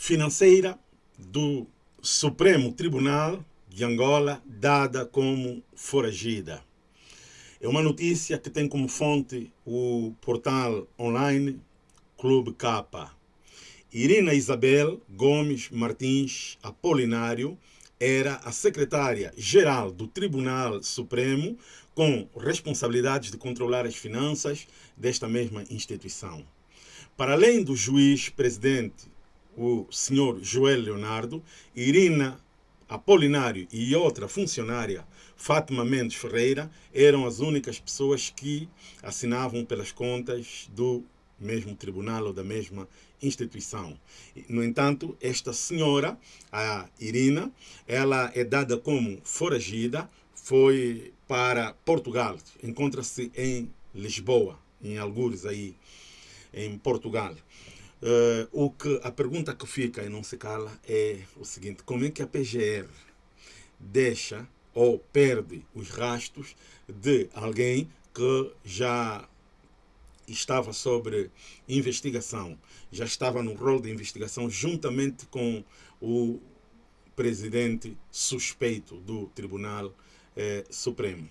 financeira do Supremo Tribunal de Angola dada como foragida. É uma notícia que tem como fonte o portal online Clube Capa. Irina Isabel Gomes Martins Apolinário era a secretária-geral do Tribunal Supremo com responsabilidades de controlar as finanças desta mesma instituição. Para além do juiz-presidente, o senhor Joel Leonardo, Irina Apolinário e outra funcionária, Fátima Mendes Ferreira, eram as únicas pessoas que assinavam pelas contas do mesmo tribunal ou da mesma instituição. No entanto, esta senhora, a Irina, ela é dada como foragida, foi para Portugal, encontra-se em Lisboa, em algures aí, em Portugal. Uh, o que, a pergunta que fica e não se cala é o seguinte, como é que a PGR deixa ou perde os rastros de alguém que já estava sobre investigação, já estava no rol de investigação juntamente com o presidente suspeito do Tribunal eh, Supremo.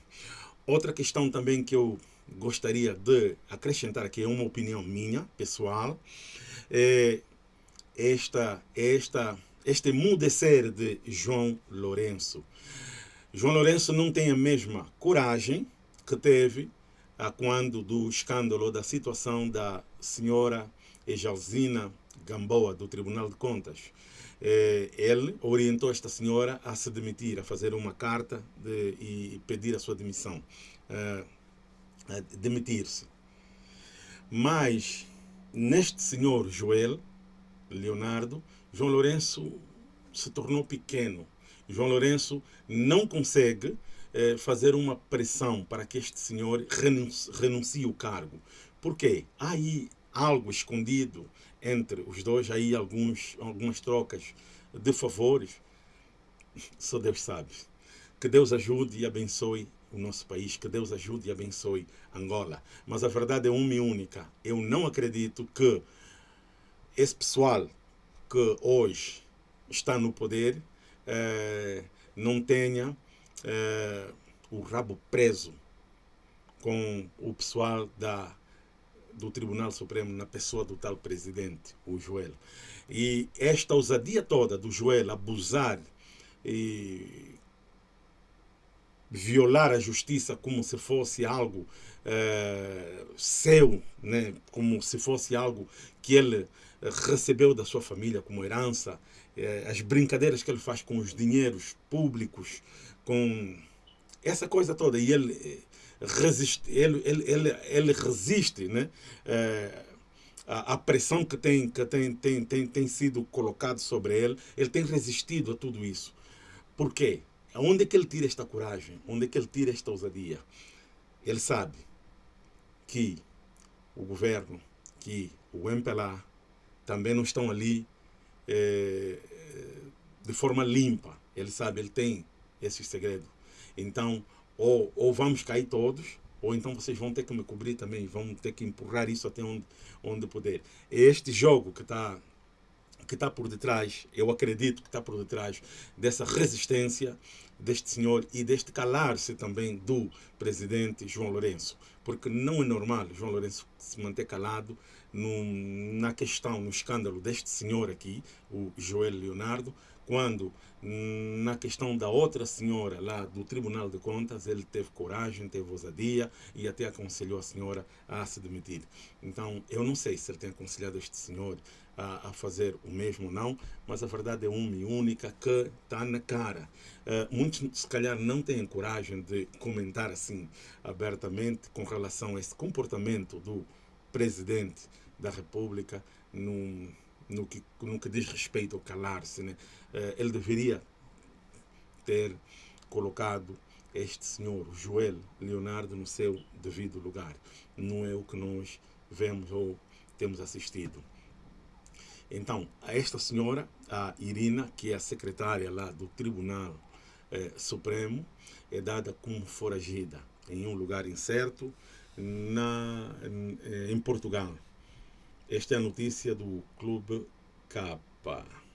Outra questão também que eu gostaria de acrescentar aqui, uma opinião minha, pessoal, é esta, esta, este mudecer de João Lourenço. João Lourenço não tem a mesma coragem que teve a quando do escândalo da situação da senhora Ejalzina Gamboa, do Tribunal de Contas. É, ele orientou esta senhora a se demitir, a fazer uma carta de, e pedir a sua demissão, é, demitir-se. Mas neste senhor Joel Leonardo, João Lourenço se tornou pequeno. João Lourenço não consegue eh, fazer uma pressão para que este senhor renuncie, renuncie o cargo. Por quê? Há aí algo escondido entre os dois, há aí alguns, algumas trocas de favores. Só Deus sabe. Que Deus ajude e abençoe o nosso país, que Deus ajude e abençoe Angola. Mas a verdade é uma e única. Eu não acredito que esse pessoal que hoje está no poder eh, não tenha eh, o rabo preso com o pessoal da, do Tribunal Supremo na pessoa do tal presidente, o Joel. E esta ousadia toda do Joel abusar e violar a justiça como se fosse algo uh, seu, né? como se fosse algo que ele recebeu da sua família como herança, uh, as brincadeiras que ele faz com os dinheiros públicos, com essa coisa toda. E ele eh, resiste, ele, ele, ele, ele resiste né? Uh, a, pressão que, tem, que tem, tem, tem, tem sido colocado sobre ele, ele tem resistido a tudo isso. Por quê? Onde é que ele tira esta coragem? Onde é que ele tira esta ousadia? Ele sabe que o governo, que o MPLA também não estão ali é, de forma limpa. Ele sabe, ele tem esse segredo. Então, ou, ou vamos cair todos, ou então vocês vão ter que me cobrir também, vão ter que empurrar isso até onde, onde puder. É este jogo que está que está por detrás, eu acredito que está por detrás dessa resistência deste senhor e deste calar-se também do presidente João Lourenço. Porque não é normal João Lourenço se manter calado na questão, no escândalo deste senhor aqui, o Joel Leonardo, quando na questão da outra senhora lá do Tribunal de Contas, ele teve coragem, teve ousadia e até aconselhou a senhora a se demitir. Então, eu não sei se ele tem aconselhado este senhor a, a fazer o mesmo ou não, mas a verdade é uma e única que está na cara. Uh, muitos, se calhar, não têm coragem de comentar assim abertamente com relação a esse comportamento do presidente da República no, no, que, no que diz respeito ao calar-se. Né? Uh, ele deveria ter colocado este senhor, Joel Leonardo, no seu devido lugar. Não é o que nós vemos ou temos assistido. Então, a esta senhora, a Irina, que é a secretária lá do Tribunal eh, Supremo, é dada como foragida em um lugar incerto na, em, em Portugal. Esta é a notícia do Clube. Opa!